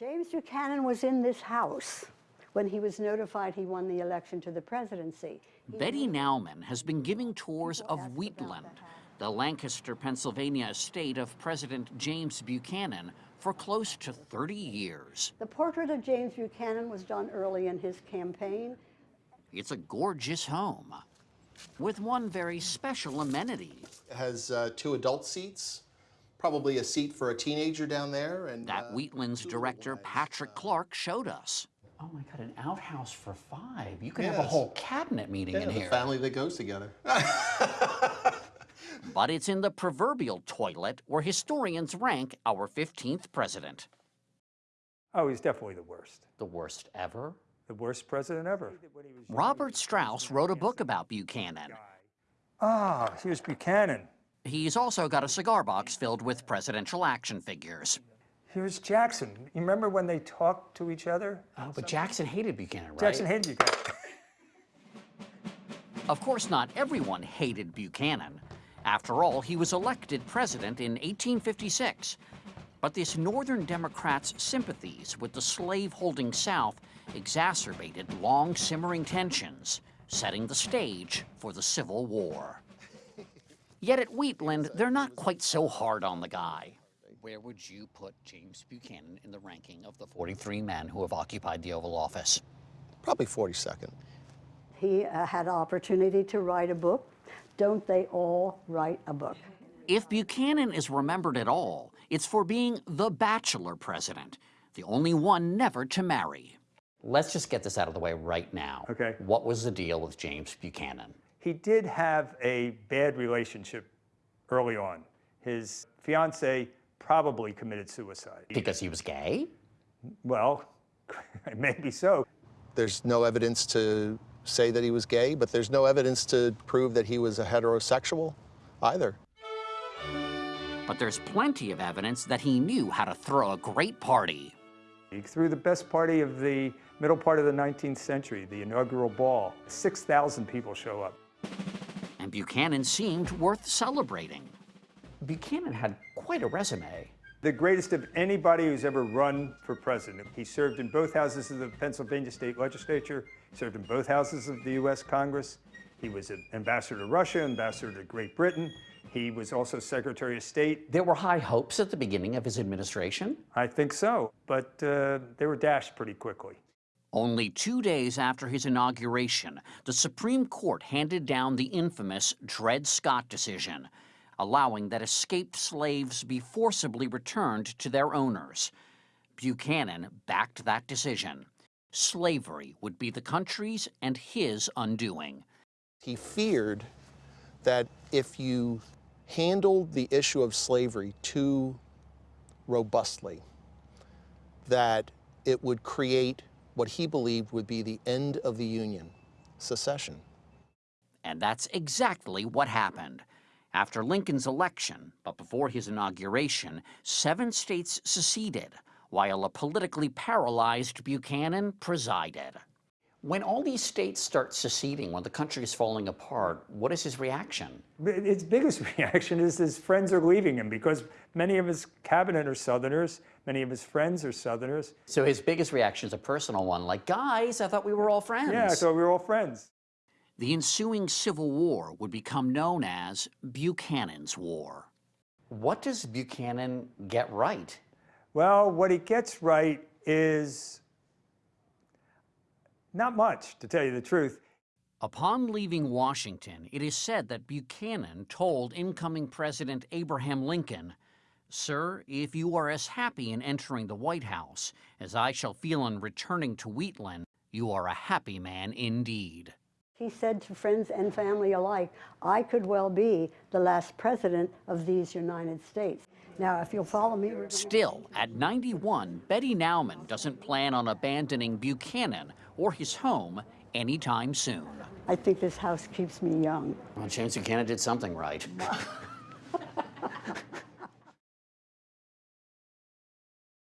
James Buchanan was in this house when he was notified he won the election to the presidency. He Betty Nauman has been giving tours of Wheatland, the Lancaster, Pennsylvania estate of President James Buchanan, for close to 30 years. The portrait of James Buchanan was done early in his campaign. It's a gorgeous home with one very special amenity. It has uh, two adult seats, probably a seat for a teenager down there. And That uh, Wheatland's director, Patrick Clark, showed us. Oh my God, an outhouse for five. You could have a whole cabinet meeting yeah, in the here. family that goes together. But it's in the proverbial toilet where historians rank our 15th president. Oh, he's definitely the worst. The worst ever? The worst president ever. Robert Strauss wrote a book about Buchanan. Ah, here's Buchanan. He's also got a cigar box filled with presidential action figures. Here's Jackson. You remember when they talked to each other? Oh, but Jackson hated Buchanan, right? Jackson hated Buchanan. Of course, not everyone hated Buchanan. After all, he was elected president in 1856. But this Northern Democrats' sympathies with the slave-holding South exacerbated long simmering tensions, setting the stage for the Civil War. Yet at Wheatland, they're not quite so hard on the guy. Where would you put James Buchanan in the ranking of the 43 men who have occupied the Oval Office? Probably 42nd. He uh, had opportunity to write a book. Don't they all write a book? If Buchanan is remembered at all, it's for being the bachelor president, the only one never to marry. Let's just get this out of the way right now. Okay. What was the deal with James Buchanan? He did have a bad relationship early on. His fiancee probably committed suicide. Because he was gay? Well, maybe so. There's no evidence to say that he was gay, but there's no evidence to prove that he was a heterosexual either. But there's plenty of evidence that he knew how to throw a great party. He threw the best party of the middle part of the 19th century, the inaugural ball. 6,000 people show up. And Buchanan seemed worth celebrating. Buchanan had quite a resume. The greatest of anybody who's ever run for president. He served in both houses of the Pennsylvania state legislature, served in both houses of the U.S. Congress. He was an ambassador to Russia, ambassador to Great Britain. He was also Secretary of State. There were high hopes at the beginning of his administration. I think so, but uh, they were dashed pretty quickly. Only two days after his inauguration, the Supreme Court handed down the infamous Dred Scott decision, allowing that escaped slaves be forcibly returned to their owners. Buchanan backed that decision. Slavery would be the country's and his undoing. He feared that if you handled the issue of slavery too robustly, that it would create what he believed would be the end of the Union, secession. And that's exactly what happened. After Lincoln's election, but before his inauguration, seven states seceded, while a politically paralyzed Buchanan presided. When all these states start seceding, when the country is falling apart, what is his reaction? His biggest reaction is his friends are leaving him because many of his cabinet are Southerners, many of his friends are Southerners. So his biggest reaction is a personal one, like, guys, I thought we were all friends. Yeah, so we were all friends. The ensuing Civil War would become known as Buchanan's War. What does Buchanan get right? Well, what he gets right is not much, to tell you the truth. Upon leaving Washington, it is said that Buchanan told incoming President Abraham Lincoln, Sir, if you are as happy in entering the White House as I shall feel in returning to Wheatland, you are a happy man indeed. He said to friends and family alike, I could well be the last president of these United States. Now, if you'll follow me, Still, at 91, Betty Nauman doesn't plan on abandoning Buchanan or his home anytime soon. I think this house keeps me young. Well, James Buchanan did something right.